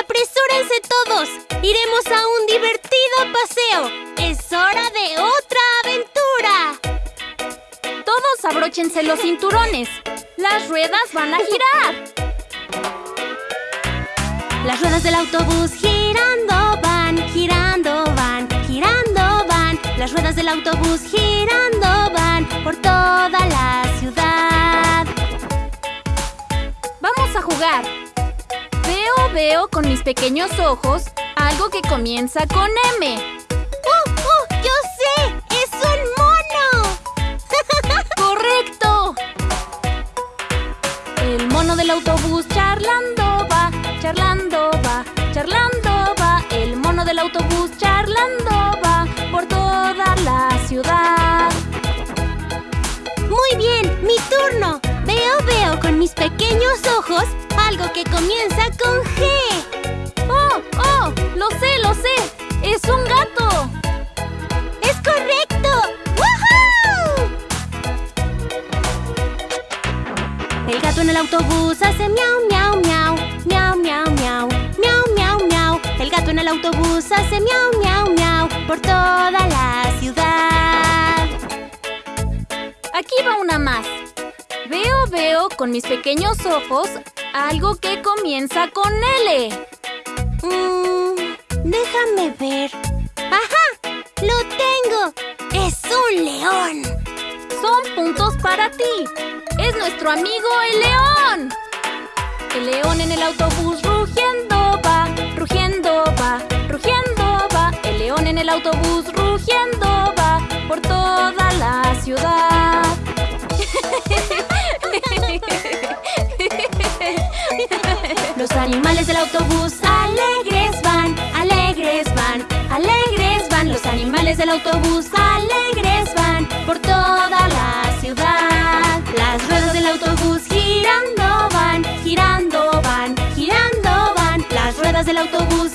¡Apresúrense todos! ¡Iremos a un divertido paseo! ¡Es hora de otra aventura! Todos abróchense los cinturones. Las ruedas van a girar. Las ruedas del autobús girando van, girando van, girando van. Las ruedas del autobús girando van por toda la ciudad. Vamos a jugar. Veo, veo con mis pequeños ojos algo que comienza con M. ¡Uh, uh! ¡Yo sé! ¡Es un mono! ¡Correcto! El mono del autobús charlando va, charlando va, charlando va. El mono del autobús charlando va por toda la ciudad. El gato en el autobús hace miau, miau, miau, miau, miau, miau, miau, miau, miau. El gato en el autobús hace miau, miau, miau por toda la ciudad. Aquí va una más. Veo, veo con mis pequeños ojos algo que comienza con L. Mm, déjame ver. ¡Ajá! ¡Lo tengo! ¡Es un león! Son puntos para ti. Es nuestro amigo el león. El león en el autobús rugiendo va, rugiendo va, rugiendo va. El león en el autobús rugiendo va por toda la ciudad. Los animales del autobús alegres van, alegres van, alegres van. Los animales del autobús alegres van por toda la ciudad. Girando van, girando van, girando van. Las ruedas del autobús